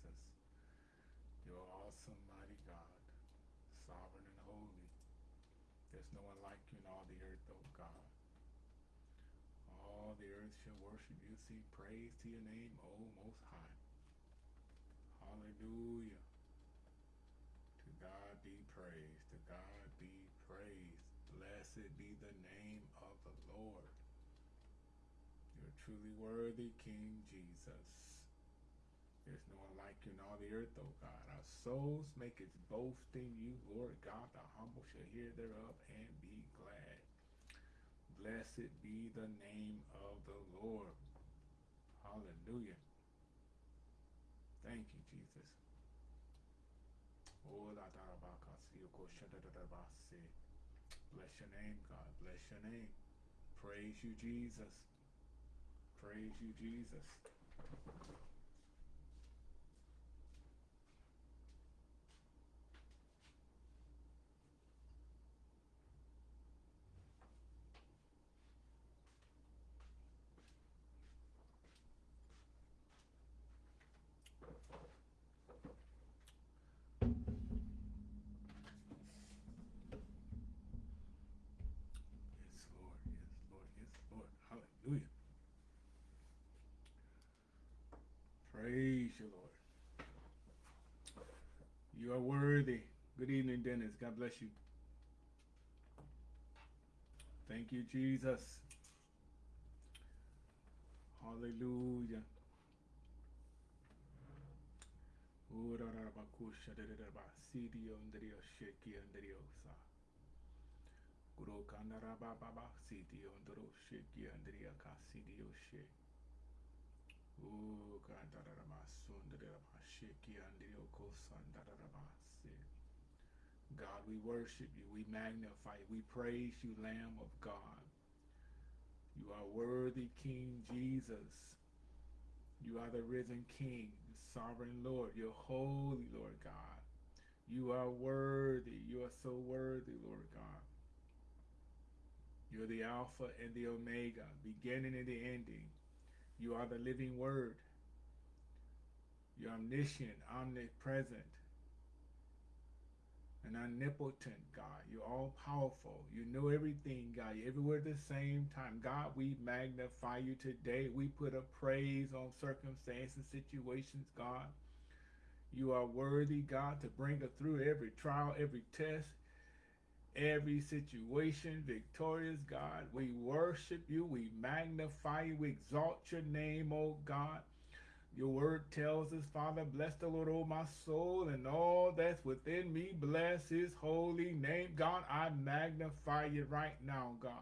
Jesus. You're awesome, mighty God, sovereign and holy. There's no one like you in all the earth, oh God. All the earth shall worship you. See, praise to your name, O Most High. Hallelujah. To God be praised. To God be praised. Blessed be the name of the Lord. You're truly worthy, King Jesus. There's no one like you in all the earth, O God. Our souls make its boast in you, Lord God. The humble shall hear thereof and be glad. Blessed be the name of the Lord. Hallelujah. Thank you, Jesus. Oh, Bless your name, God. Bless your name. Praise you, Jesus. Praise you, Jesus. Hallelujah. Praise you, Lord. You are worthy. Good evening, Dennis. God bless you. Thank you, Jesus. Hallelujah. God, we worship you, we magnify you, we praise you, Lamb of God. You are worthy, King Jesus. You are the risen King, the sovereign Lord. You're holy, Lord God. You are worthy. You are so worthy, Lord God. You're the Alpha and the Omega, beginning and the ending. You are the living Word. You're omniscient, omnipresent, and omnipotent, God. You're all powerful. You know everything, God. You're everywhere at the same time. God, we magnify you today. We put a praise on circumstances, situations, God. You are worthy, God, to bring us through every trial, every test, every situation, victorious God. We worship you, we magnify you, we exalt your name, O God. Your word tells us, Father, bless the Lord, O my soul, and all that's within me, bless his holy name. God, I magnify you right now, God.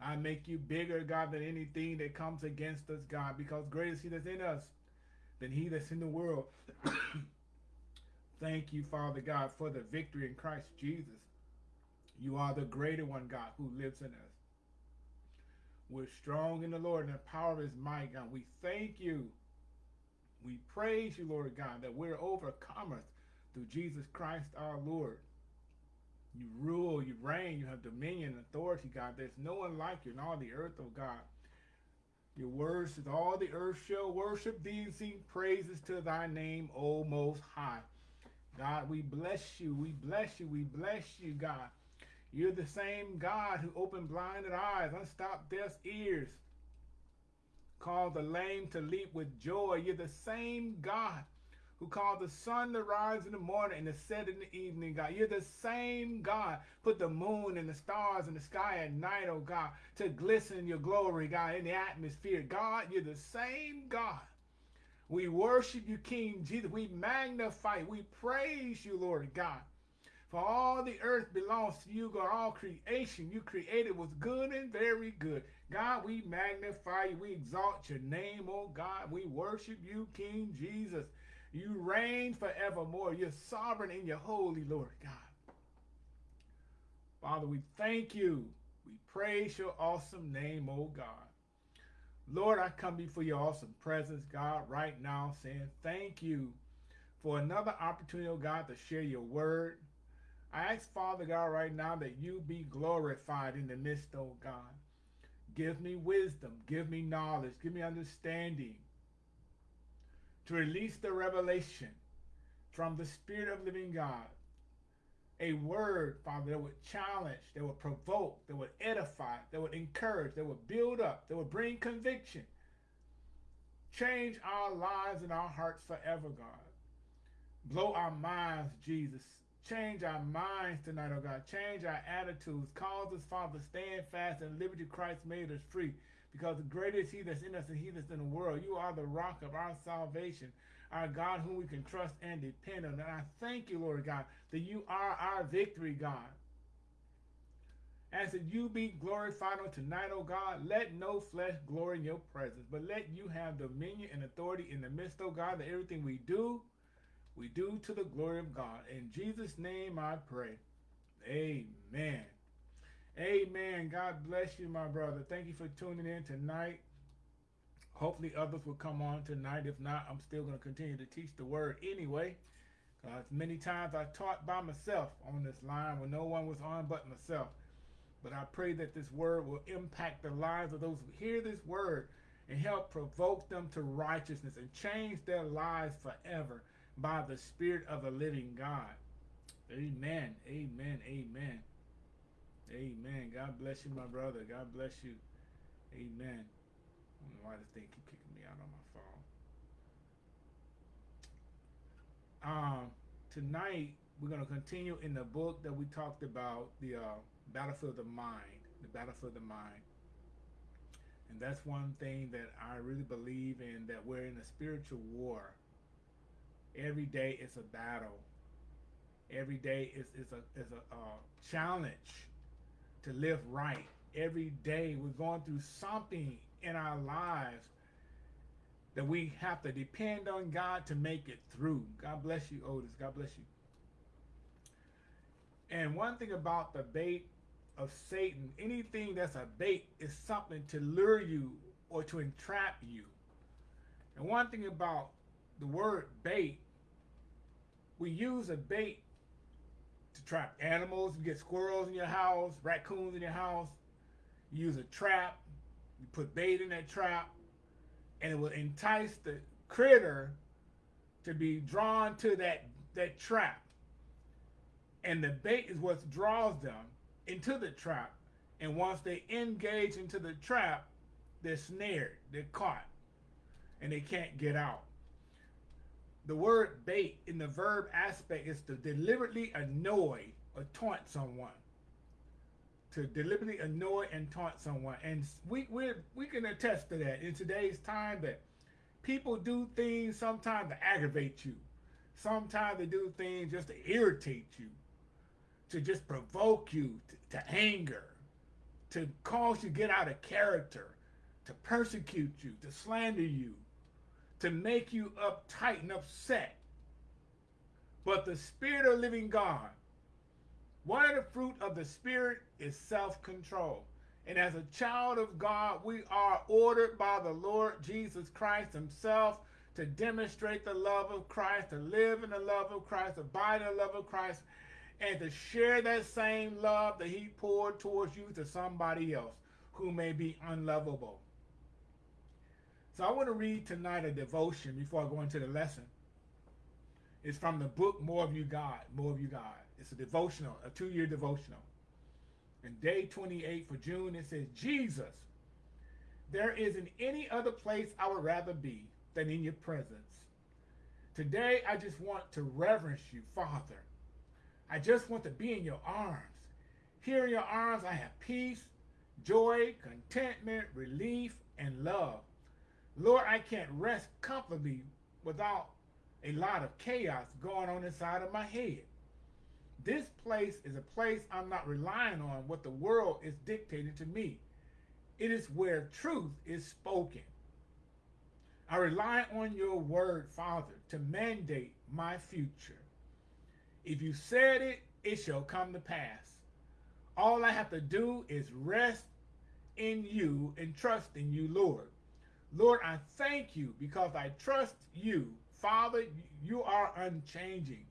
I make you bigger, God, than anything that comes against us, God, because greater is he that's in us than he that's in the world. Thank you, Father God, for the victory in Christ Jesus. You are the greater one, God, who lives in us. We're strong in the Lord and the power of his might, God. We thank you. We praise you, Lord God, that we're overcomers through Jesus Christ our Lord. You rule, you reign, you have dominion and authority, God. There's no one like you in all the earth, oh God. Your word says, all the earth shall worship thee and sing praises to thy name, O Most High. God, we bless you, we bless you, we bless you, God. You're the same God who opened blinded eyes, unstopped deaf ears, called the lame to leap with joy. You're the same God who called the sun to rise in the morning and to set in the evening, God. You're the same God. Put the moon and the stars in the sky at night, oh God, to glisten your glory, God, in the atmosphere. God, you're the same God. We worship you, King Jesus. We magnify, we praise you, Lord God. For all the earth belongs to you, God. All creation you created was good and very good. God, we magnify you. We exalt your name, oh God. We worship you, King Jesus. You reign forevermore. You're sovereign and you're holy, Lord God. Father, we thank you. We praise your awesome name, oh God. Lord, I come before your awesome presence, God, right now saying thank you for another opportunity, oh God, to share your word. I ask, Father God, right now that you be glorified in the midst, oh God. Give me wisdom. Give me knowledge. Give me understanding. to release the revelation from the Spirit of living God. A word, Father, that would challenge, that would provoke, that would edify, that would encourage, that would build up, that would bring conviction. Change our lives and our hearts forever, God. Blow our minds, Jesus. Change our minds tonight, oh God. Change our attitudes. Cause us, Father, stand fast in liberty Christ made us free. Because the greater is he that's in us than he that's in the world. You are the rock of our salvation our God whom we can trust and depend on. And I thank you, Lord God, that you are our victory, God. As that you be glorified on tonight, O God, let no flesh glory in your presence, but let you have dominion and authority in the midst, O God, that everything we do, we do to the glory of God. In Jesus' name I pray. Amen. Amen. God bless you, my brother. Thank you for tuning in tonight. Hopefully others will come on tonight. If not, I'm still going to continue to teach the word anyway. Uh, many times I taught by myself on this line when no one was on but myself. But I pray that this word will impact the lives of those who hear this word and help provoke them to righteousness and change their lives forever by the Spirit of the living God. Amen. Amen. Amen. Amen. God bless you, my brother. God bless you. Amen don't know why this thing keep kicking me out on my phone. Um, tonight we're going to continue in the book that we talked about, the uh, battlefield of the mind, the battlefield of the mind. And that's one thing that I really believe in, that we're in a spiritual war. Every day is a battle. Every day is, is a, is a uh, challenge to live right. Every day we're going through something in our lives that we have to depend on God to make it through. God bless you, Otis. God bless you. And one thing about the bait of Satan, anything that's a bait is something to lure you or to entrap you. And one thing about the word bait, we use a bait to trap animals. You get squirrels in your house, raccoons in your house. You use a trap you put bait in that trap, and it will entice the critter to be drawn to that, that trap. And the bait is what draws them into the trap. And once they engage into the trap, they're snared, they're caught, and they can't get out. The word bait in the verb aspect is to deliberately annoy or taunt someone to deliberately annoy and taunt someone. And we, we, we can attest to that in today's time that people do things sometimes to aggravate you. Sometimes they do things just to irritate you, to just provoke you to, to anger, to cause you to get out of character, to persecute you, to slander you, to make you uptight and upset. But the Spirit of living God one of the fruit of the Spirit is self-control. And as a child of God, we are ordered by the Lord Jesus Christ himself to demonstrate the love of Christ, to live in the love of Christ, to abide in the love of Christ, and to share that same love that he poured towards you to somebody else who may be unlovable. So I want to read tonight a devotion before I go into the lesson. It's from the book More of You God, More of You God. It's a devotional, a two-year devotional. And day 28 for June, it says, Jesus, there isn't any other place I would rather be than in your presence. Today, I just want to reverence you, Father. I just want to be in your arms. Here in your arms, I have peace, joy, contentment, relief, and love. Lord, I can't rest comfortably without a lot of chaos going on inside of my head. This place is a place I'm not relying on what the world is dictating to me. It is where truth is spoken. I rely on your word, Father, to mandate my future. If you said it, it shall come to pass. All I have to do is rest in you and trust in you, Lord. Lord, I thank you because I trust you. Father, you are unchanging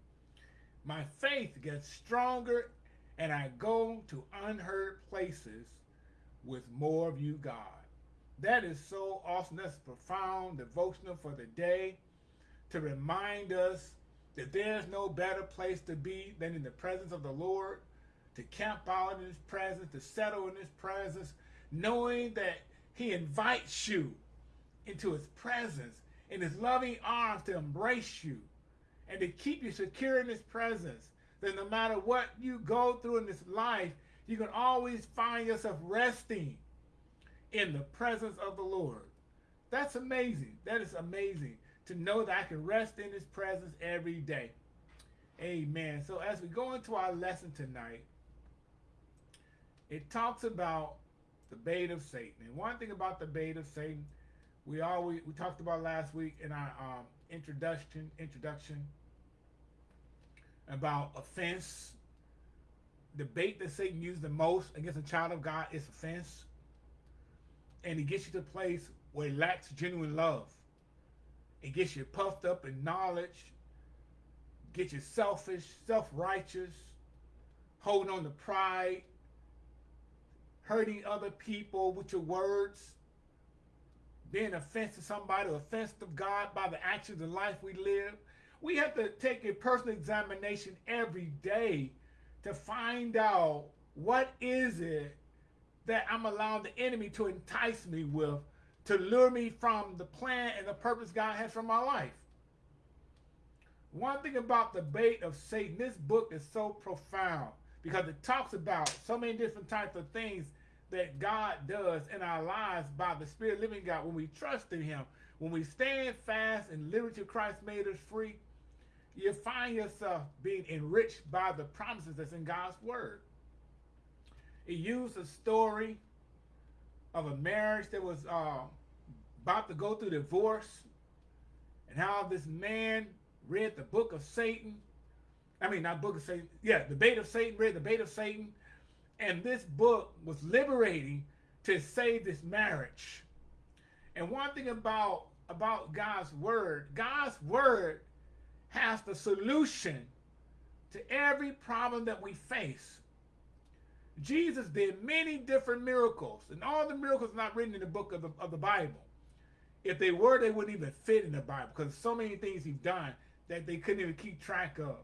my faith gets stronger and I go to unheard places with more of you, God. That is so awesome. That's profound devotional for the day. to remind us that there's no better place to be than in the presence of the Lord, to camp out in his presence, to settle in his presence, knowing that he invites you into his presence in his loving arms to embrace you and to keep you secure in his presence. That no matter what you go through in this life, you can always find yourself resting in the presence of the Lord. That's amazing. That is amazing to know that I can rest in his presence every day. Amen. So as we go into our lesson tonight, it talks about the bait of Satan. And one thing about the bait of Satan, we always we talked about last week in our um, introduction introduction about offense. The bait that Satan used the most against a child of God is offense. And he gets you to a place where he lacks genuine love. It gets you puffed up in knowledge, gets you selfish, self-righteous, holding on to pride, hurting other people with your words, being offensive to somebody, offensive to God by the actions of life we live. We have to take a personal examination every day to find out what is it that I'm allowing the enemy to entice me with to lure me from the plan and the purpose God has for my life. One thing about the bait of Satan, this book is so profound because it talks about so many different types of things that God does in our lives by the Spirit living God when we trust in him. When we stand fast and liberty Christ made us free, you find yourself being enriched by the promises that's in God's word. It used a story of a marriage that was uh, about to go through divorce and how this man read the book of Satan. I mean, not book of Satan. Yeah, the bait of Satan, read the bait of Satan. And this book was liberating to save this marriage. And one thing about, about God's word, God's word has the solution to every problem that we face. Jesus did many different miracles, and all the miracles are not written in the book of the, of the Bible. If they were, they wouldn't even fit in the Bible because so many things he's done that they couldn't even keep track of.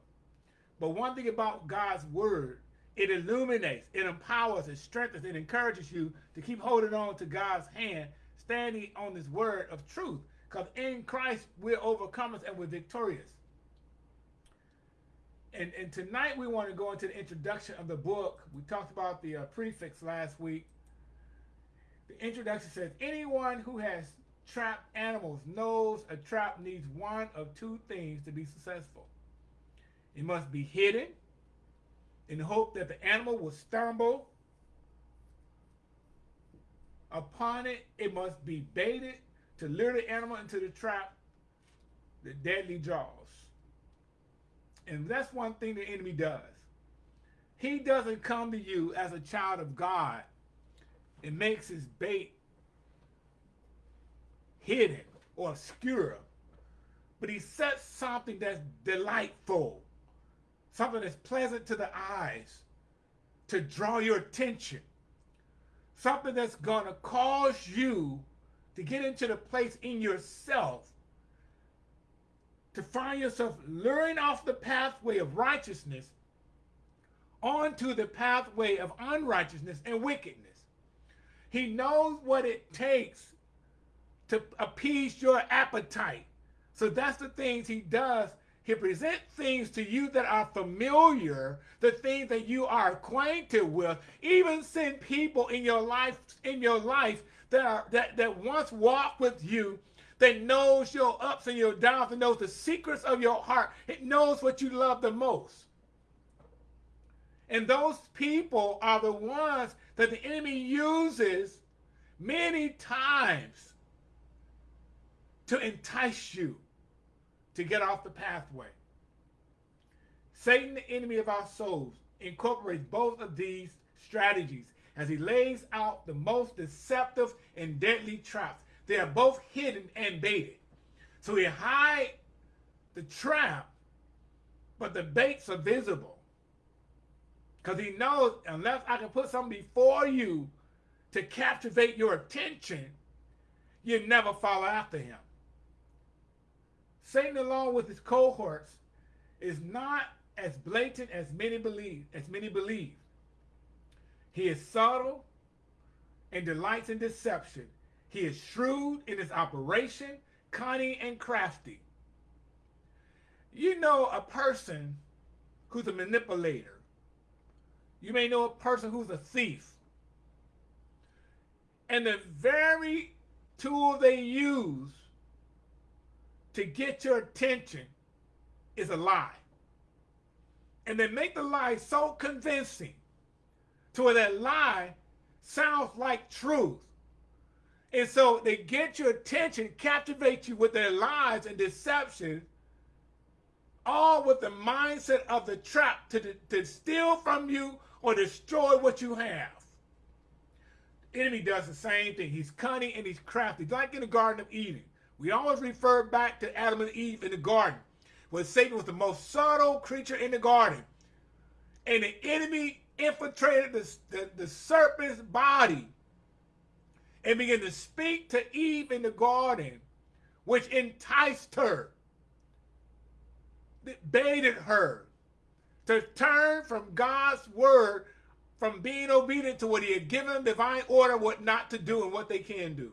But one thing about God's word, it illuminates, it empowers, it strengthens, it encourages you to keep holding on to God's hand, standing on this word of truth. Because in Christ, we're overcomers and we're victorious. And, and tonight we want to go into the introduction of the book. We talked about the uh, prefix last week. The introduction says, anyone who has trapped animals knows a trap needs one of two things to be successful. It must be hidden in hope that the animal will stumble upon it. It must be baited to lure the animal into the trap, the deadly jaws. And that's one thing the enemy does. He doesn't come to you as a child of God and makes his bait hidden or obscure. But he sets something that's delightful, something that's pleasant to the eyes to draw your attention, something that's going to cause you to get into the place in yourself to find yourself luring off the pathway of righteousness onto the pathway of unrighteousness and wickedness. He knows what it takes to appease your appetite. So that's the things he does. He presents things to you that are familiar, the things that you are acquainted with. Even send people in your life, in your life that are that, that once walked with you, that knows your ups and your downs, and knows the secrets of your heart. It knows what you love the most. And those people are the ones that the enemy uses many times to entice you to get off the pathway. Satan, the enemy of our souls, incorporates both of these strategies as he lays out the most deceptive and deadly traps. They are both hidden and baited. So he hide the trap, but the baits are visible. Because he knows unless I can put something before you to captivate your attention, you never follow after him. Satan, along with his cohorts, is not as blatant as many believe, as many believe. He is subtle and delights in deception. He is shrewd in his operation, cunning and crafty. You know a person who's a manipulator. You may know a person who's a thief. And the very tool they use to get your attention is a lie. And they make the lie so convincing to where that lie sounds like truth. And so they get your attention, captivate you with their lies and deception, all with the mindset of the trap to, to steal from you or destroy what you have. The enemy does the same thing. He's cunning and he's crafty, like in the Garden of Eden. We always refer back to Adam and Eve in the garden, where Satan was the most subtle creature in the garden. And the enemy infiltrated the, the, the serpent's body and began to speak to Eve in the garden, which enticed her, baited her to turn from God's word, from being obedient to what he had given them divine order, what not to do and what they can do.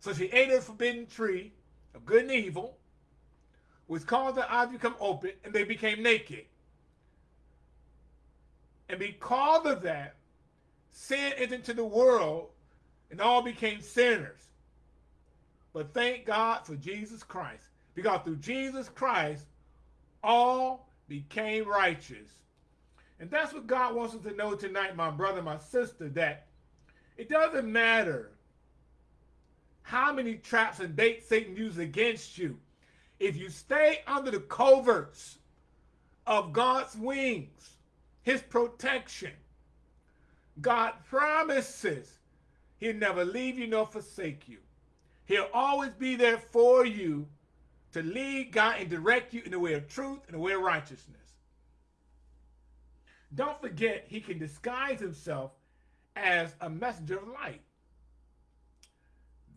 So she ate of the forbidden tree of good and evil, which caused their eyes to become open, and they became naked. And because of that, sin entered into the world, and all became sinners. But thank God for Jesus Christ, because through Jesus Christ, all became righteous. And that's what God wants us to know tonight, my brother, my sister, that it doesn't matter how many traps and baits Satan uses against you. If you stay under the coverts of God's wings, his protection, God promises he'll never leave you nor forsake you. He'll always be there for you to lead, guide, and direct you in the way of truth and the way of righteousness. Don't forget, he can disguise himself as a messenger of light.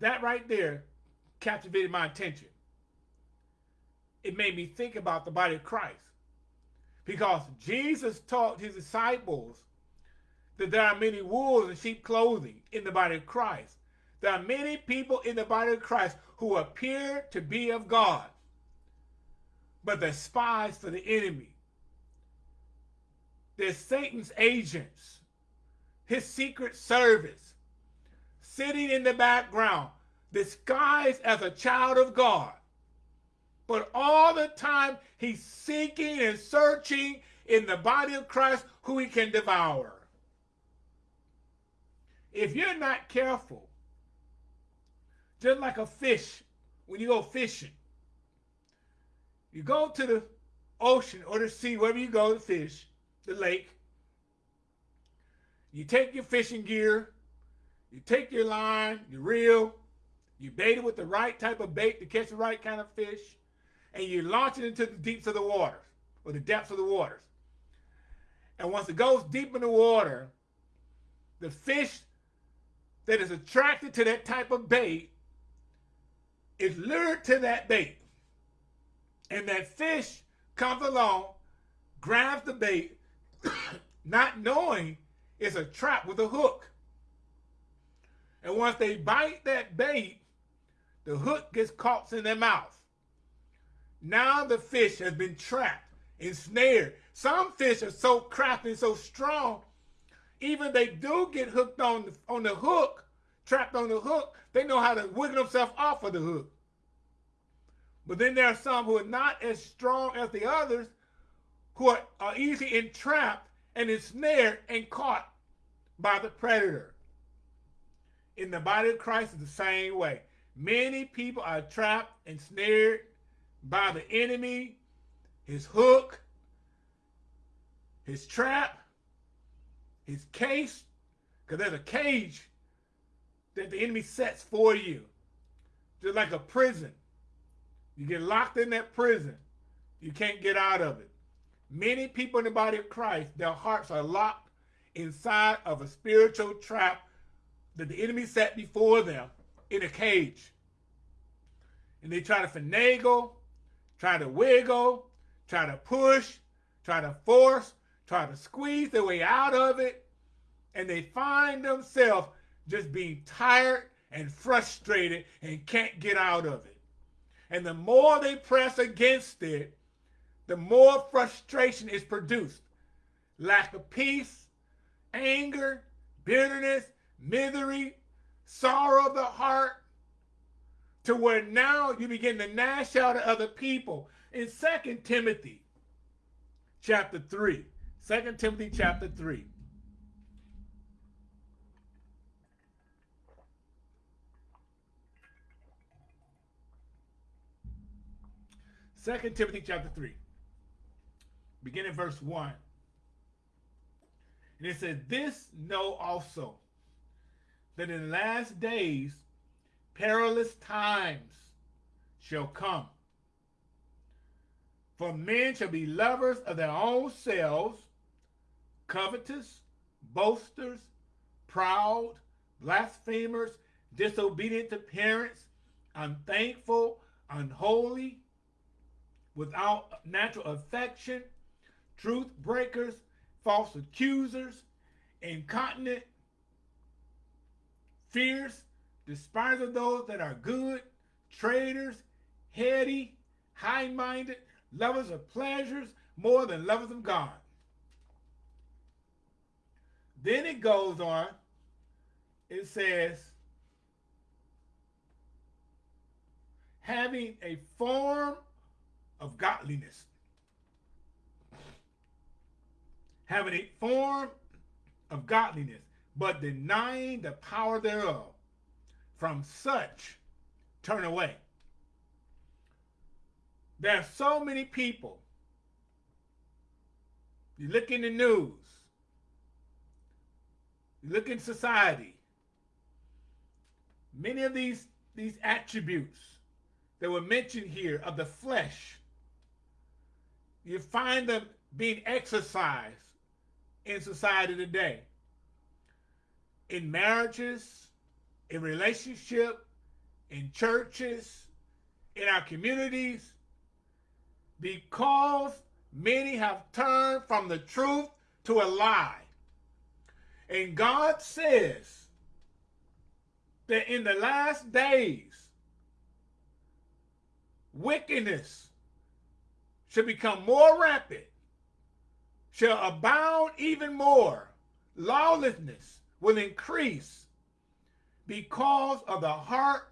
That right there captivated my attention. It made me think about the body of Christ. Because Jesus taught his disciples that there are many wolves in sheep clothing in the body of Christ. There are many people in the body of Christ who appear to be of God, but they're spies for the enemy. They're Satan's agents, his secret service sitting in the background, disguised as a child of God. But all the time, he's seeking and searching in the body of Christ who he can devour. If you're not careful, just like a fish, when you go fishing, you go to the ocean or the sea, wherever you go to fish, the lake, you take your fishing gear, you take your line, you reel, you bait it with the right type of bait to catch the right kind of fish, and you launch it into the deeps of the waters, or the depths of the waters. And once it goes deep in the water, the fish that is attracted to that type of bait is lured to that bait. And that fish comes along, grabs the bait, not knowing it's a trap with a hook. And once they bite that bait, the hook gets caught in their mouth. Now the fish has been trapped, ensnared. Some fish are so crafty and so strong, even they do get hooked on the, on the hook, trapped on the hook, they know how to wiggle themselves off of the hook. But then there are some who are not as strong as the others, who are, are easily entrapped and ensnared and caught by the predator in the body of Christ is the same way. Many people are trapped and snared by the enemy, his hook, his trap, his case, because there's a cage that the enemy sets for you, just like a prison. You get locked in that prison, you can't get out of it. Many people in the body of Christ, their hearts are locked inside of a spiritual trap that the enemy set before them in a cage. and they try to finagle, try to wiggle, try to push, try to force, try to squeeze their way out of it, and they find themselves just being tired and frustrated and can't get out of it. And the more they press against it, the more frustration is produced. Lack of peace, anger, bitterness, misery, sorrow of the heart, to where now you begin to gnash out at other people. In 2 Timothy chapter 3, 2 Timothy chapter 3, Second Timothy chapter 3, beginning verse 1. And it says, This know also, that in last days perilous times shall come. For men shall be lovers of their own selves, covetous, boasters, proud, blasphemers, disobedient to parents, unthankful, unholy, without natural affection, truth breakers, false accusers, incontinent, fierce, despise of those that are good, traitors, heady, high-minded, lovers of pleasures more than lovers of God. Then it goes on, it says, having a form of godliness. Having a form of godliness, but denying the power thereof. From such, turn away. There are so many people. You look in the news. You look in society. Many of these, these attributes that were mentioned here of the flesh you find them being exercised in society today. In marriages, in relationship, in churches, in our communities, because many have turned from the truth to a lie. And God says that in the last days, wickedness shall become more rampant, shall abound even more. Lawlessness will increase because of the heart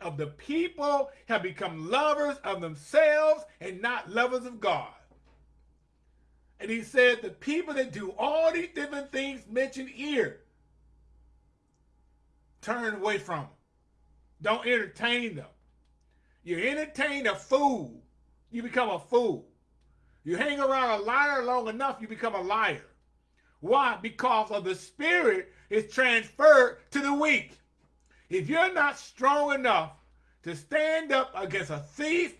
of the people have become lovers of themselves and not lovers of God. And he said the people that do all these different things mentioned here, turn away from them. Don't entertain them. You entertain a fool you become a fool. You hang around a liar long enough, you become a liar. Why? Because of the spirit is transferred to the weak. If you're not strong enough to stand up against a thief,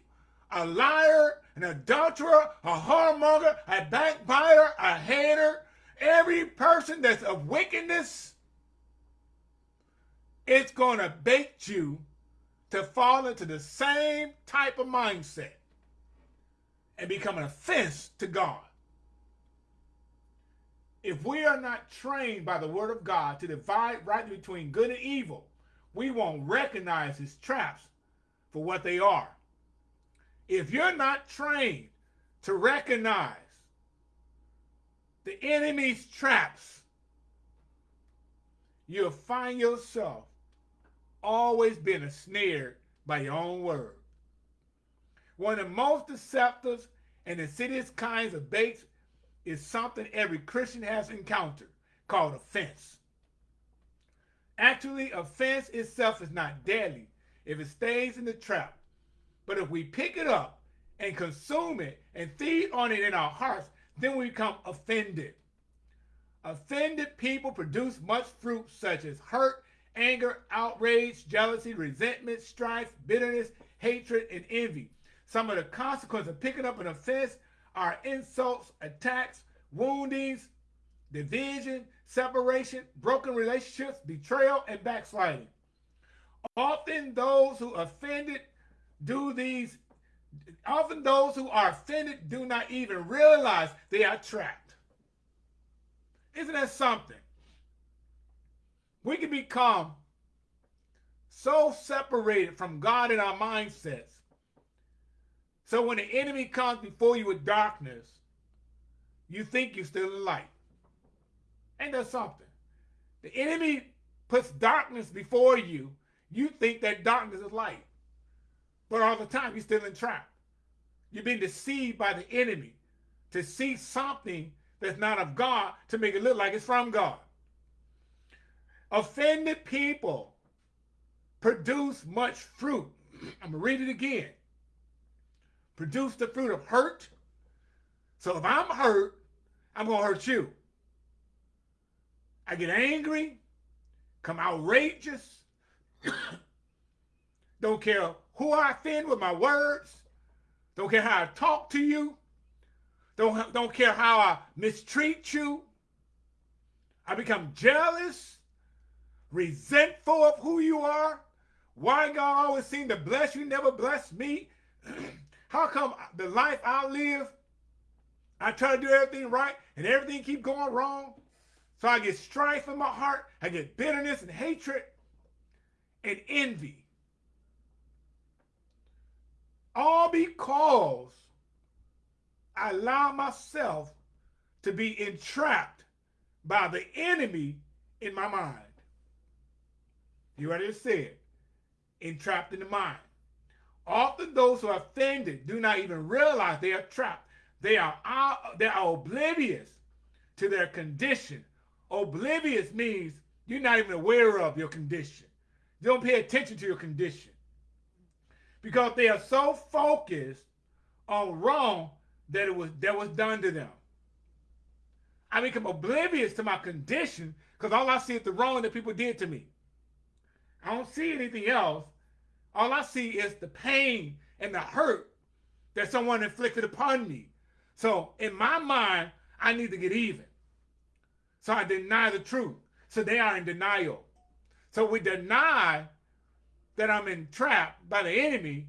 a liar, an adulterer, a whoremonger, a backbiter, a hater, every person that's of wickedness, it's going to bait you to fall into the same type of mindset and become an offense to God. If we are not trained by the word of God to divide right between good and evil, we won't recognize his traps for what they are. If you're not trained to recognize the enemy's traps, you'll find yourself always being ensnared by your own word. One of the most deceptive and insidious kinds of baits is something every Christian has encountered called offense. Actually, offense itself is not deadly if it stays in the trap. But if we pick it up and consume it and feed on it in our hearts, then we become offended. Offended people produce much fruit such as hurt, anger, outrage, jealousy, resentment, strife, bitterness, hatred, and envy. Some of the consequences of picking up an offense are insults, attacks, woundings, division, separation, broken relationships, betrayal, and backsliding. Often those who offended do these, often those who are offended do not even realize they are trapped. Isn't that something? We can become so separated from God in our mindsets. So when the enemy comes before you with darkness, you think you're still in light. Ain't that something? The enemy puts darkness before you. You think that darkness is light. But all the time, you're still in trap. You've been deceived by the enemy to see something that's not of God to make it look like it's from God. Offended people produce much fruit. I'm going to read it again. Produce the fruit of hurt. So if I'm hurt, I'm going to hurt you. I get angry, come outrageous, don't care who I offend with my words, don't care how I talk to you, don't, don't care how I mistreat you. I become jealous, resentful of who you are. Why God always seem to bless you, never bless me? How come the life I live, I try to do everything right and everything keep going wrong? So I get strife in my heart. I get bitterness and hatred and envy. All because I allow myself to be entrapped by the enemy in my mind. You already said, entrapped in the mind. Often those who are offended do not even realize they are trapped. They are, they are oblivious to their condition Oblivious means you're not even aware of your condition. You don't pay attention to your condition. Because they are so focused on wrong that it was that was done to them. I become oblivious to my condition because all I see is the wrong that people did to me. I don't see anything else. All I see is the pain and the hurt that someone inflicted upon me. So in my mind, I need to get even. So I deny the truth. So they are in denial. So we deny that I'm entrapped by the enemy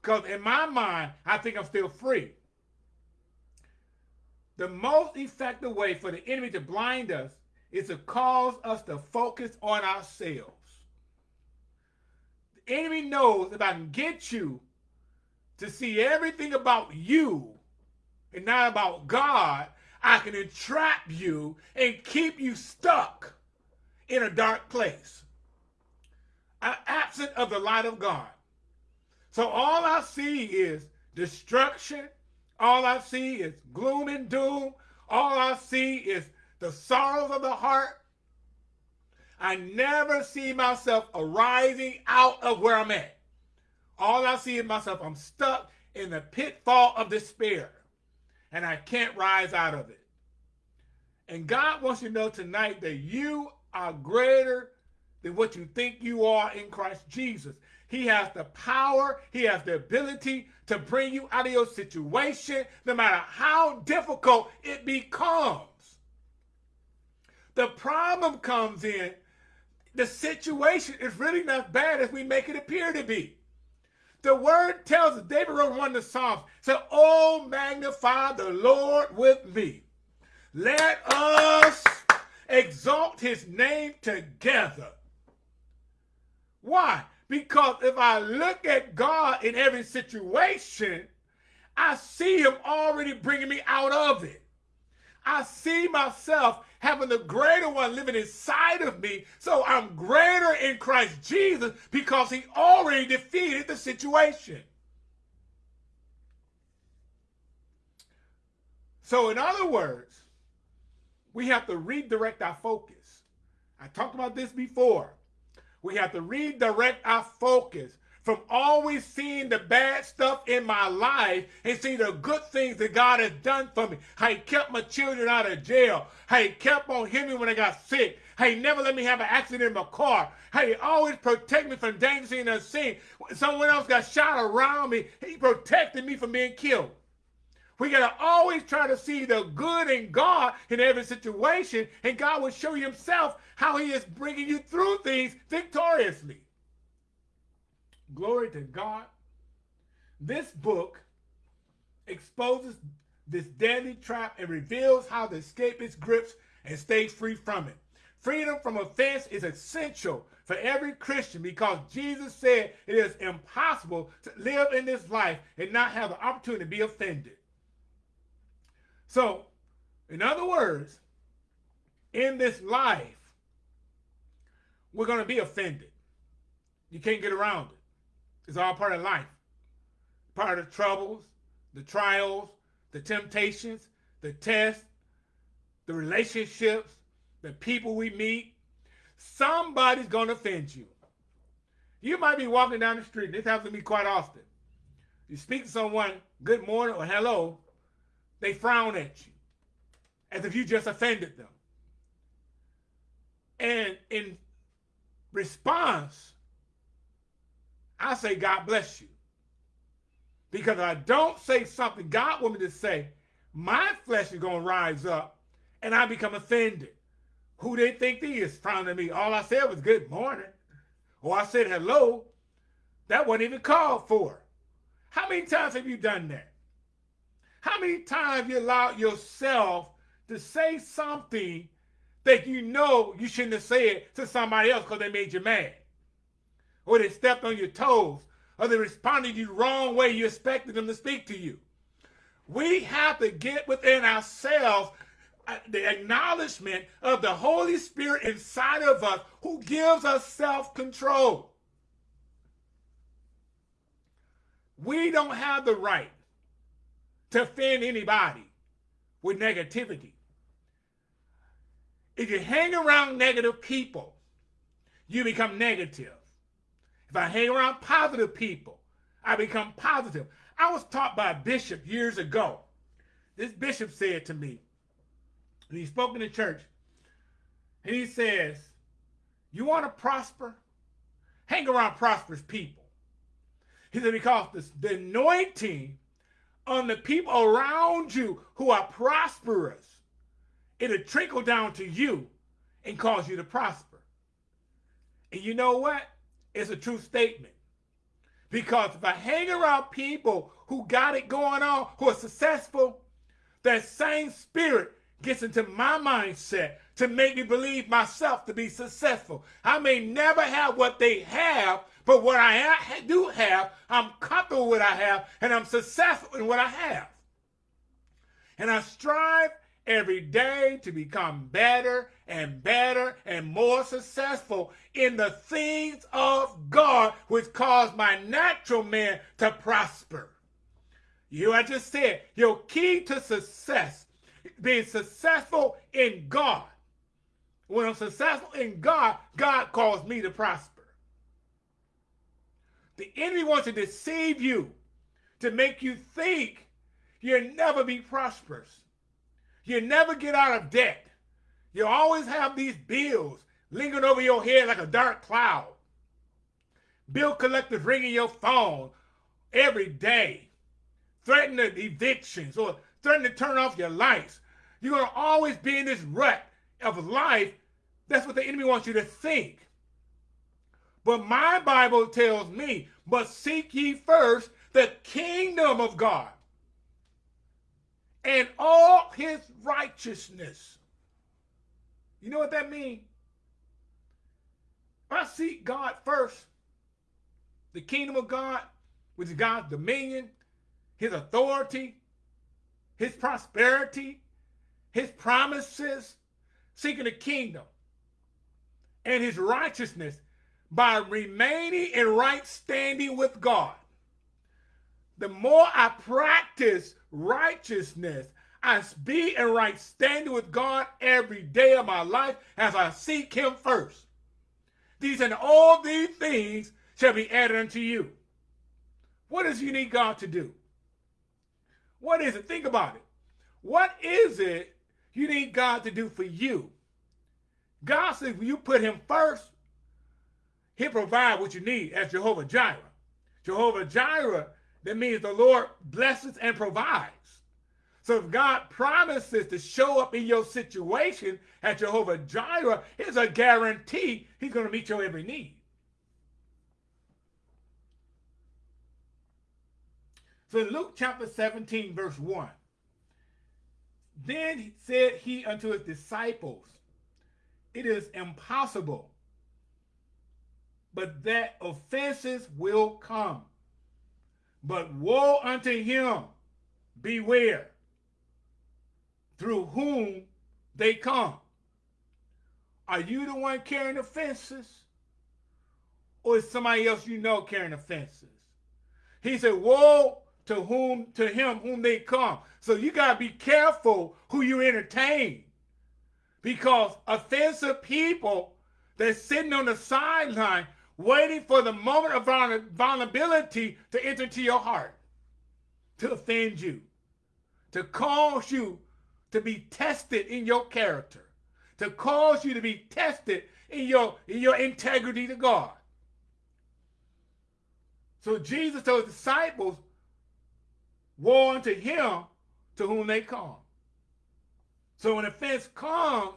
because in my mind, I think I'm still free. The most effective way for the enemy to blind us is to cause us to focus on ourselves. Enemy knows if I can get you to see everything about you and not about God, I can entrap you and keep you stuck in a dark place, absent of the light of God. So all I see is destruction. All I see is gloom and doom. All I see is the sorrows of the heart. I never see myself arising out of where I'm at. All I see is myself, I'm stuck in the pitfall of despair and I can't rise out of it. And God wants you to know tonight that you are greater than what you think you are in Christ Jesus. He has the power, he has the ability to bring you out of your situation, no matter how difficult it becomes. The problem comes in, the situation is really not bad as we make it appear to be. The word tells us, David wrote one of the Psalms, said, Oh, magnify the Lord with me. Let us exalt his name together. Why? Because if I look at God in every situation, I see him already bringing me out of it. I see myself having the greater one living inside of me. So I'm greater in Christ Jesus because he already defeated the situation. So in other words, we have to redirect our focus. I talked about this before. We have to redirect our focus from always seeing the bad stuff in my life and see the good things that God has done for me. How he kept my children out of jail. How he kept on healing me when I got sick. How he never let me have an accident in my car. How he always protected me from danger and unseen. When someone else got shot around me, he protected me from being killed. We got to always try to see the good in God in every situation, and God will show you himself how he is bringing you through things victoriously. Glory to God. This book exposes this deadly trap and reveals how to escape its grips and stay free from it. Freedom from offense is essential for every Christian because Jesus said it is impossible to live in this life and not have the opportunity to be offended. So, in other words, in this life, we're going to be offended. You can't get around it. It's all part of life. Part of the troubles, the trials, the temptations, the tests, the relationships, the people we meet. Somebody's going to offend you. You might be walking down the street. and This happens to me quite often. You speak to someone, good morning or hello, they frown at you as if you just offended them. And in response, I say, God bless you. Because I don't say something God wants me to say, my flesh is going to rise up and I become offended. Who they think they is frowning me? All I said was good morning. Or I said hello. That wasn't even called for. How many times have you done that? How many times you allowed yourself to say something that you know you shouldn't have said to somebody else because they made you mad? Or they stepped on your toes or they responded you the wrong way you expected them to speak to you. We have to get within ourselves uh, the acknowledgement of the Holy Spirit inside of us who gives us self-control. We don't have the right to offend anybody with negativity. If you hang around negative people, you become negative. If I hang around positive people, I become positive. I was taught by a bishop years ago. This bishop said to me, and he spoke in the church, and he says, you want to prosper? Hang around prosperous people. He said, because the, the anointing on the people around you who are prosperous, it'll trickle down to you and cause you to prosper. And you know what? It's a true statement. Because if I hang around people who got it going on, who are successful, that same spirit gets into my mindset to make me believe myself to be successful. I may never have what they have, but what I do have, I'm comfortable with what I have, and I'm successful in what I have. And I strive every day to become better and better and more successful in the things of God, which cause my natural man to prosper. You I just said, your key to success, being successful in God. When I'm successful in God, God calls me to prosper. The enemy wants to deceive you, to make you think you'll never be prosperous. You never get out of debt. You always have these bills lingering over your head like a dark cloud. Bill collectors ringing your phone every day, threatening evictions or threatening to turn off your lights. You're going to always be in this rut of life. That's what the enemy wants you to think. But my Bible tells me, but seek ye first the kingdom of God and all his righteousness. You know what that means? I seek God first, the kingdom of God, which is God's dominion, his authority, his prosperity, his promises, seeking the kingdom and his righteousness by remaining in right standing with God. The more I practice righteousness. I be in right standing with God every day of my life as I seek him first. These and all these things shall be added unto you. What does you need God to do? What is it? Think about it. What is it you need God to do for you? God says when you put him first, he'll provide what you need as Jehovah Jireh. Jehovah Jireh that means the Lord blesses and provides. So if God promises to show up in your situation at Jehovah Jireh, it's a guarantee he's going to meet your every need. So Luke chapter 17, verse 1. Then said he unto his disciples, It is impossible, but that offenses will come. But woe unto him, beware, through whom they come. Are you the one carrying offenses? Or is somebody else you know carrying offenses? He said, Woe to whom to him whom they come. So you gotta be careful who you entertain. Because offensive people that's sitting on the sideline waiting for the moment of vulnerability to enter into your heart, to offend you, to cause you to be tested in your character, to cause you to be tested in your, in your integrity to God. So Jesus told the disciples, woe unto him to whom they come. So when offense comes,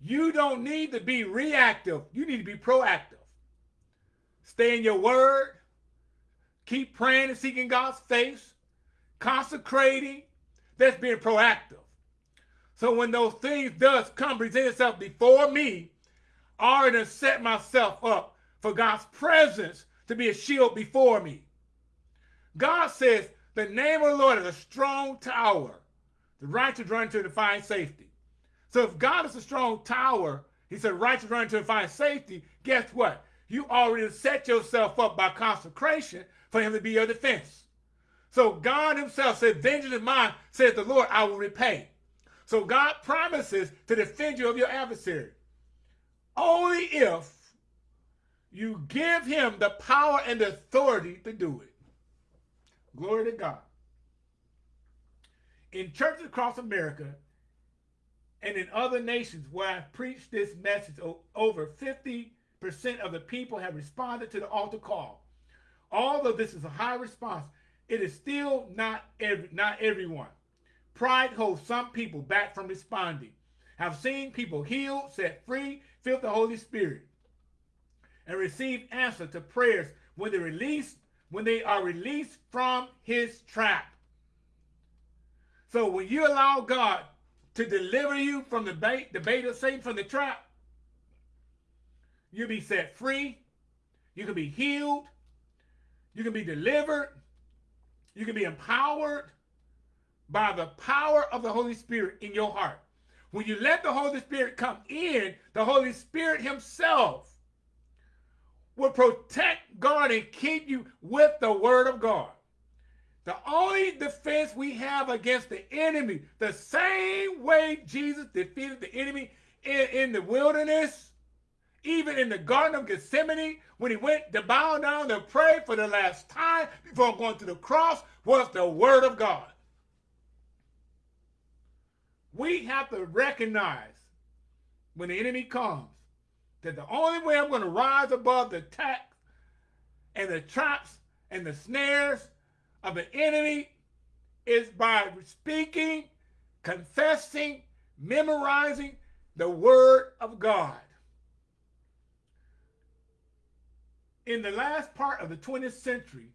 you don't need to be reactive. You need to be proactive. Stay in your word. Keep praying and seeking God's face. Consecrating. That's being proactive. So when those things does come, present itself before me, I already set myself up for God's presence to be a shield before me. God says, the name of the Lord is a strong tower. The righteous run to and find safety. So if God is a strong tower, he said righteous run to and find safety, guess what? You already set yourself up by consecration for him to be your defense. So God himself said, vengeance is mine, says the Lord, I will repay. So God promises to defend you of your adversary. Only if you give him the power and the authority to do it. Glory to God. In churches across America and in other nations where I've preached this message, over 50% of the people have responded to the altar call. Although this is a high response, it is still not every, not everyone. Pride holds some people back from responding. I've seen people healed, set free, filled the Holy Spirit, and receive answer to prayers when they release when they are released from his trap. So when you allow God to deliver you from the bait, the bait of Satan from the trap, you'll be set free. You can be healed. You can be delivered. You can be empowered by the power of the Holy Spirit in your heart. When you let the Holy Spirit come in, the Holy Spirit himself will protect, guard, and keep you with the word of God. The only defense we have against the enemy, the same way Jesus defeated the enemy in, in the wilderness, even in the Garden of Gethsemane, when he went to bow down and pray for the last time before going to the cross, was the word of God. We have to recognize when the enemy comes that the only way I'm going to rise above the attacks and the traps and the snares of the enemy is by speaking, confessing, memorizing the word of God. In the last part of the 20th century,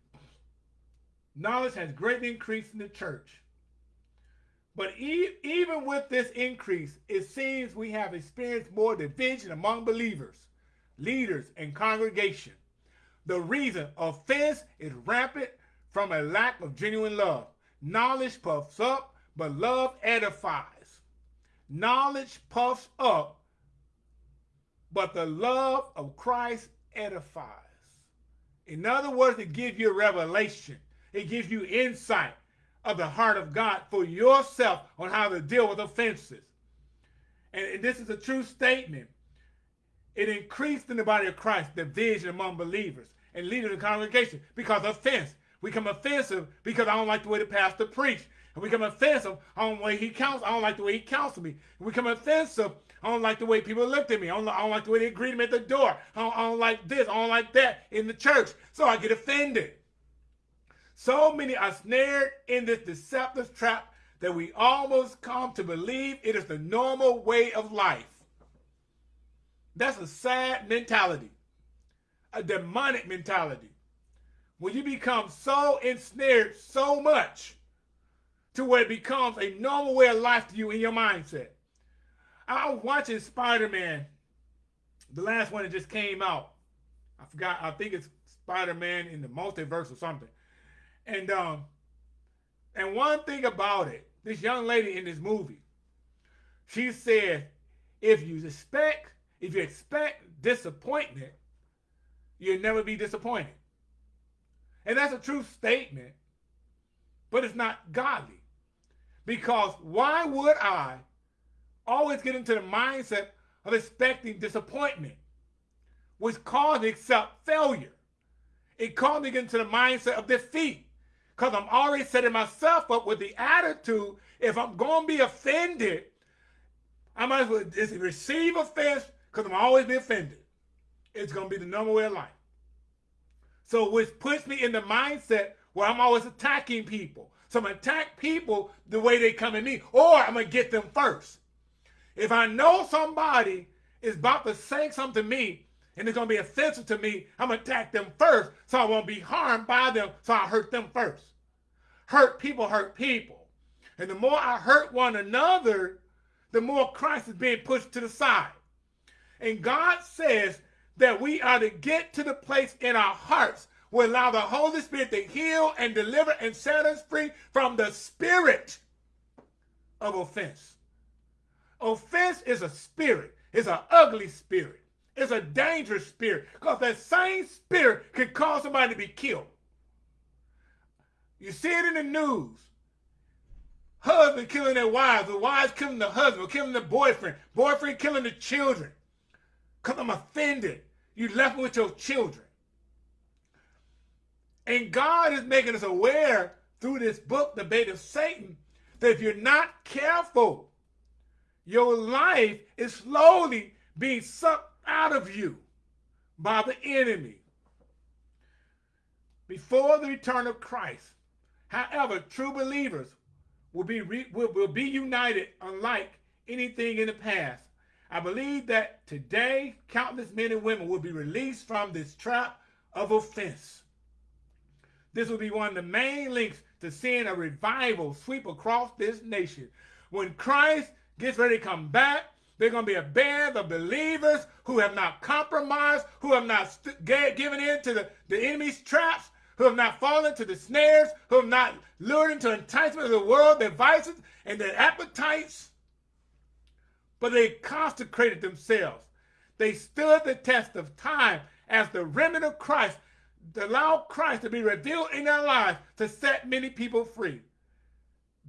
knowledge has greatly increased in the church. But e even with this increase, it seems we have experienced more division among believers, leaders, and congregation. The reason offense is rampant from a lack of genuine love. Knowledge puffs up, but love edifies. Knowledge puffs up, but the love of Christ edifies. In other words, it gives you revelation. It gives you insight of the heart of God for yourself on how to deal with offenses. And, and this is a true statement. It increased in the body of Christ division among believers and leaders of the congregation because of offense. We become offensive because I don't like the way the pastor preached. And we become offensive. I don't, way he counsel, I don't like the way he counseled me. We become offensive. I don't like the way people looked at me. I don't, I don't like the way they greeted me at the door. I don't, I don't like this. I don't like that in the church. So I get offended. So many are snared in this deceptive trap that we almost come to believe it is the normal way of life. That's a sad mentality, a demonic mentality. when you become so ensnared so much to where it becomes a normal way of life to you in your mindset. I was watching Spider-Man, the last one that just came out. I forgot, I think it's Spider-Man in the multiverse or something. And um, and one thing about it, this young lady in this movie, she said, if you expect, if you expect disappointment, you'll never be disappointed. And that's a true statement, but it's not godly. Because why would I always get into the mindset of expecting disappointment, which caused me to accept failure? It caused me to get into the mindset of defeat because I'm already setting myself up with the attitude if I'm going to be offended, I might as well just receive offense because I'm always be offended. It's going to be the normal way of life. So which puts me in the mindset where I'm always attacking people. So I'm going to attack people the way they come at me, or I'm going to get them first. If I know somebody is about to say something to me and it's going to be offensive to me, I'm going to attack them first so I won't be harmed by them, so I hurt them first. Hurt people hurt people. And the more I hurt one another, the more Christ is being pushed to the side. And God says that we are to get to the place in our hearts where allow the Holy Spirit to heal and deliver and set us free from the spirit of offense. Offense is a spirit. It's an ugly spirit. It's a dangerous spirit because that same spirit can cause somebody to be killed. You see it in the news. Husband killing their wives, the wives killing the husband, killing the boyfriend, boyfriend killing the children. Because I'm offended. You left me with your children. And God is making us aware through this book, The Bait of Satan, that if you're not careful, your life is slowly being sucked out of you by the enemy. Before the return of Christ, however, true believers will be, will, will be united unlike anything in the past. I believe that today, countless men and women will be released from this trap of offense. This will be one of the main links to seeing a revival sweep across this nation. When Christ gets ready to come back, they're going to be a band of believers who have not compromised, who have not given in to the, the enemy's traps, who have not fallen to the snares, who have not lured into enticement of the world, their vices and their appetites, but they consecrated themselves. They stood the test of time as the remnant of Christ, to allow Christ to be revealed in their lives to set many people free.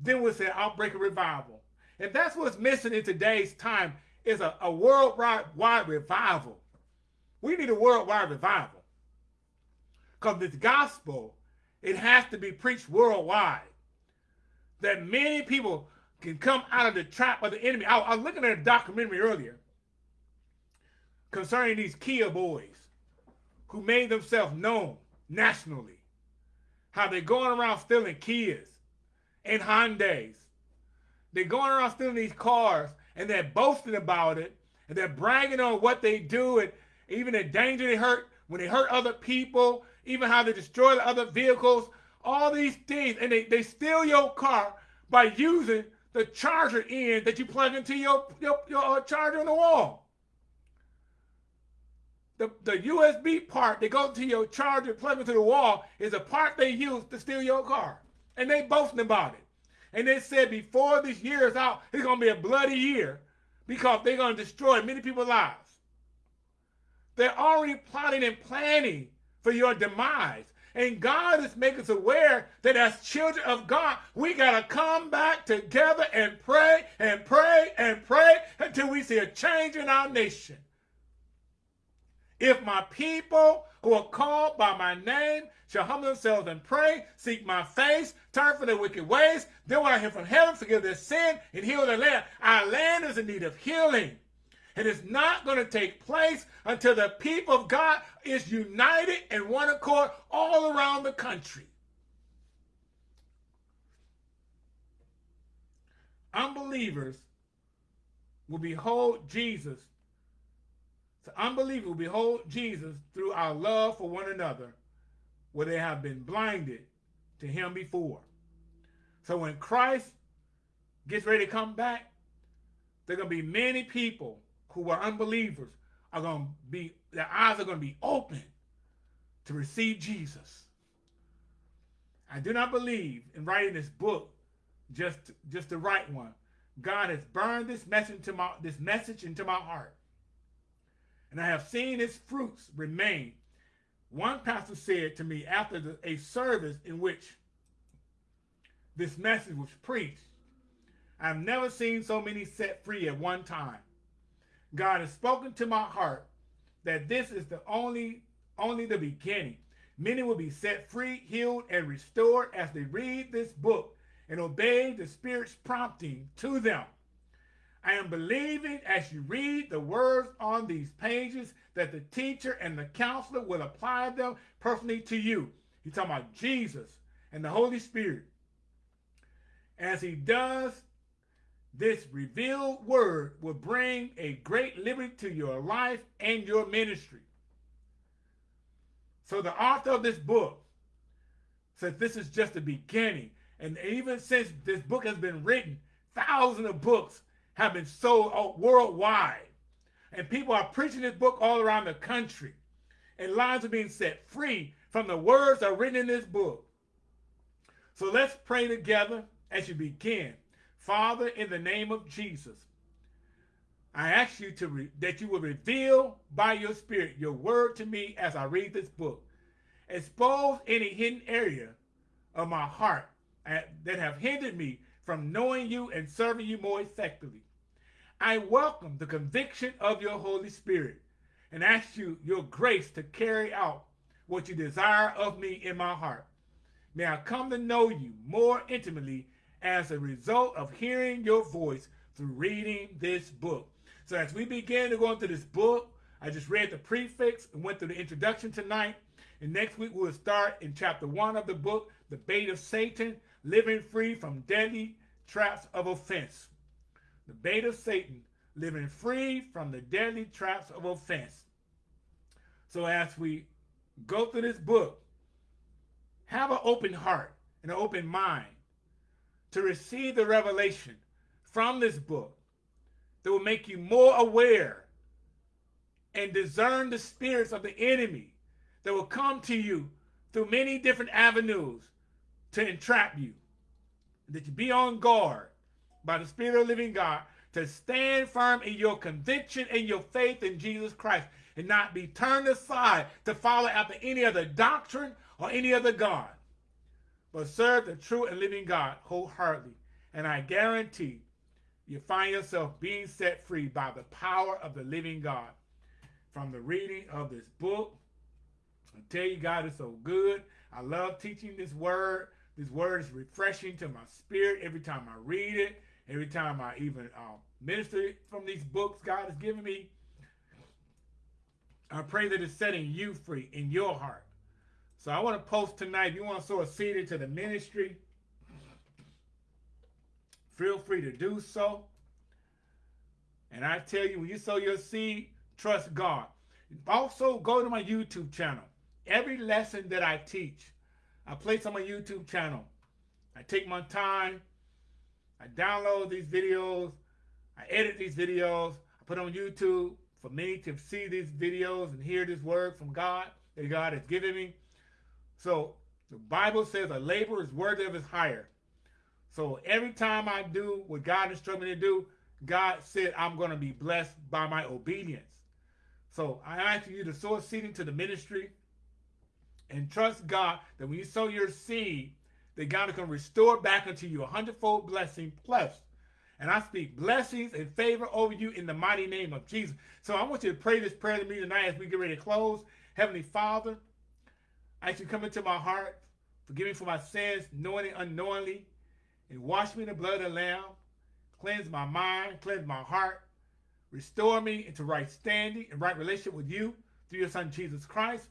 Then we say outbreak of revival. And that's what's missing in today's time is a, a worldwide revival. We need a worldwide revival. Because this gospel, it has to be preached worldwide. That many people can come out of the trap of the enemy. I, I was looking at a documentary earlier concerning these Kia boys who made themselves known nationally. How they're going around stealing Kias and Hyundais. They're going around stealing these cars and they're boasting about it and they're bragging on what they do and even the danger they hurt when they hurt other people even how they destroy the other vehicles, all these things, and they, they steal your car by using the charger end that you plug into your, your, your uh, charger on the wall. The, the USB part that goes to your charger plug into the wall is a part they use to steal your car. And they boasting about it. And they said before this year is out, it's going to be a bloody year because they're going to destroy many people's lives. They're already plotting and planning for your demise. And God is making us aware that as children of God, we got to come back together and pray and pray and pray until we see a change in our nation. If my people who are called by my name shall humble themselves and pray, seek my face, turn from their wicked ways, then will I hear from heaven, forgive their sin, and heal their land. Our land is in need of healing. And it's not going to take place until the people of God is united in one accord all around the country. Unbelievers will behold Jesus. The unbeliever will behold Jesus through our love for one another where they have been blinded to him before. So when Christ gets ready to come back, there are going to be many people who are unbelievers are going to be, their eyes are going to be open to receive Jesus. I do not believe in writing this book just, just to write one. God has burned this message into my this message into my heart. And I have seen its fruits remain. One pastor said to me after the, a service in which this message was preached, I've never seen so many set free at one time. God has spoken to my heart that this is the only, only the beginning. Many will be set free, healed, and restored as they read this book and obey the Spirit's prompting to them. I am believing as you read the words on these pages that the teacher and the counselor will apply them personally to you. He's talking about Jesus and the Holy Spirit. As he does, this revealed word will bring a great liberty to your life and your ministry. So the author of this book says this is just the beginning. And even since this book has been written, thousands of books have been sold uh, worldwide. And people are preaching this book all around the country. And lives are being set free from the words that are written in this book. So let's pray together as you begin. Father, in the name of Jesus, I ask you to that you will reveal by your spirit your word to me as I read this book. Expose any hidden area of my heart uh, that have hindered me from knowing you and serving you more effectively. I welcome the conviction of your Holy Spirit and ask you your grace to carry out what you desire of me in my heart. May I come to know you more intimately as a result of hearing your voice through reading this book. So as we begin to go into this book, I just read the prefix and went through the introduction tonight. And next week we'll start in chapter one of the book, The Bait of Satan, living free from deadly traps of offense. The bait of Satan, living free from the deadly traps of offense. So as we go through this book, have an open heart and an open mind to receive the revelation from this book that will make you more aware and discern the spirits of the enemy that will come to you through many different avenues to entrap you. That you be on guard by the Spirit of the living God to stand firm in your conviction and your faith in Jesus Christ and not be turned aside to follow after any other doctrine or any other God, but serve the true and living God wholeheartedly. And I guarantee you find yourself being set free by the power of the living God. From the reading of this book, I tell you, God is so good. I love teaching this word. This word is refreshing to my spirit every time I read it, every time I even uh, minister from these books God has given me. I pray that it's setting you free in your heart. So I want to post tonight, if you want to sow a seed into the ministry, feel free to do so. And I tell you, when you sow your seed, trust God. Also, go to my YouTube channel. Every lesson that I teach, I place on my YouTube channel. I take my time. I download these videos. I edit these videos. I put on YouTube for me to see these videos and hear this word from God that God has given me. So the Bible says a labor is worthy of his hire. So every time I do what God instructed me to do, God said I'm going to be blessed by my obedience. So I ask you to sow seed into the ministry and trust God that when you sow your seed, that God is going to restore back unto you a hundredfold blessing plus. And I speak blessings and favor over you in the mighty name of Jesus. So I want you to pray this prayer to me tonight as we get ready to close. Heavenly Father, I ask you come into my heart, forgive me for my sins, knowingly unknowingly, and wash me in the blood of the Lamb. Cleanse my mind, cleanse my heart, restore me into right standing and right relationship with you through your Son, Jesus Christ.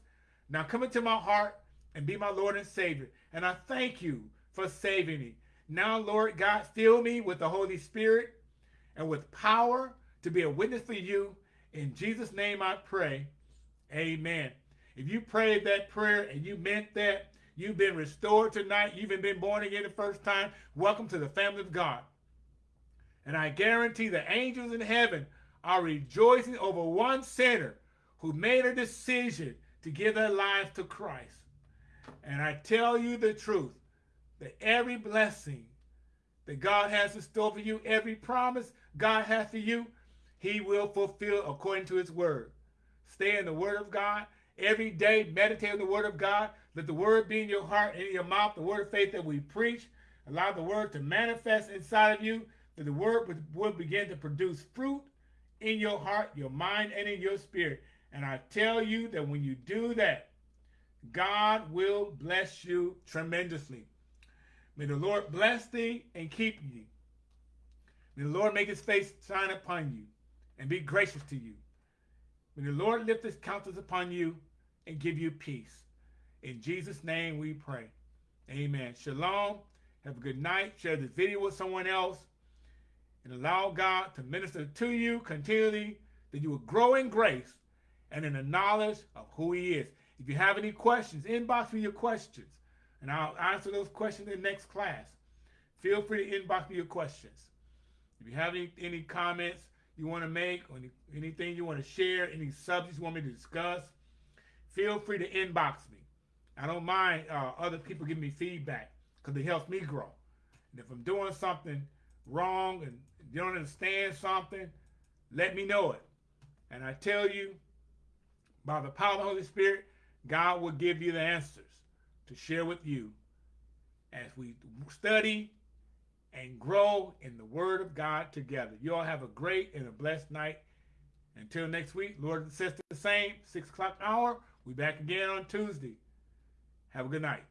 Now come into my heart and be my Lord and Savior. And I thank you for saving me. Now, Lord God, fill me with the Holy Spirit and with power to be a witness for you. In Jesus' name I pray. Amen. If you prayed that prayer and you meant that, you've been restored tonight, you've been born again the first time, welcome to the family of God. And I guarantee the angels in heaven are rejoicing over one sinner who made a decision to give their lives to Christ. And I tell you the truth that every blessing that God has in store for you, every promise God has for you, he will fulfill according to his word. Stay in the word of God. Every day, meditate on the word of God. Let the word be in your heart and in your mouth, the word of faith that we preach. Allow the word to manifest inside of you, that the word will begin to produce fruit in your heart, your mind, and in your spirit. And I tell you that when you do that, God will bless you tremendously. May the Lord bless thee and keep thee. May the Lord make his face shine upon you and be gracious to you. May the Lord lift his countenance upon you and give you peace. In Jesus' name we pray. Amen. Shalom. Have a good night. Share this video with someone else. And allow God to minister to you continually that you will grow in grace and in the knowledge of who he is. If you have any questions, inbox me your questions. And I'll answer those questions in the next class. Feel free to inbox me your questions. If you have any, any comments you want to make, or any, anything you want to share, any subjects you want me to discuss, feel free to inbox me. I don't mind uh, other people giving me feedback because it helps me grow. And if I'm doing something wrong and you don't understand something, let me know it. And I tell you, by the power of the Holy Spirit, God will give you the answers to share with you as we study and grow in the Word of God together. You all have a great and a blessed night. Until next week, Lord and sister the same, 6 o'clock hour. We back again on Tuesday. Have a good night.